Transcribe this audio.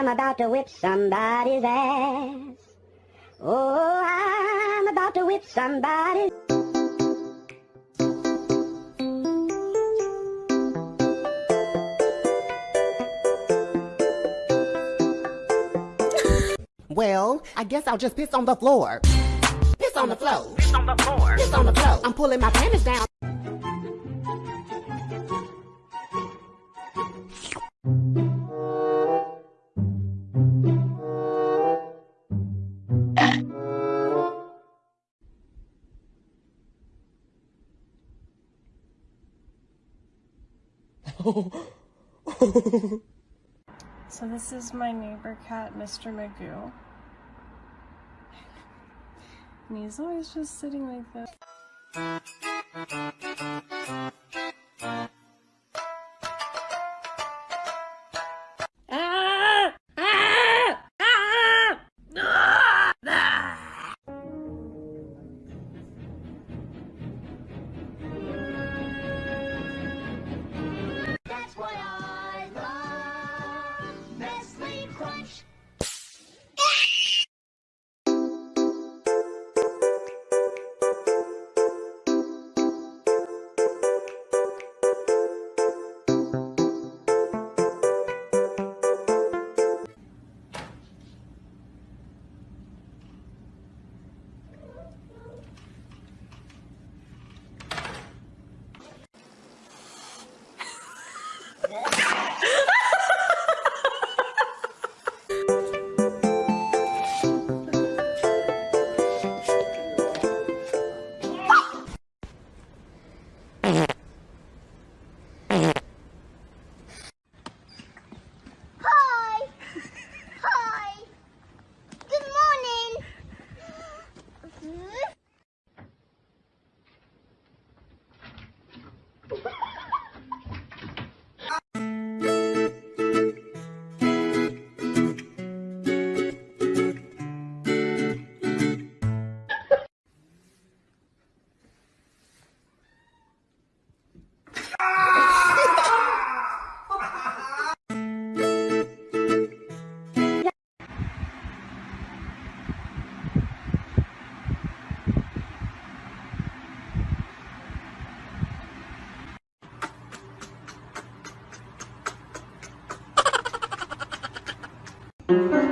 I'm about to whip somebody's ass. Oh, I'm about to whip somebody's Well, I guess I'll just piss on the floor. Piss on the floor. Piss on the floor. Piss on the floor. I'm pulling my panties down. So this is my neighbor cat, Mr. Magoo. And he's always just sitting like this. Yeah. Thank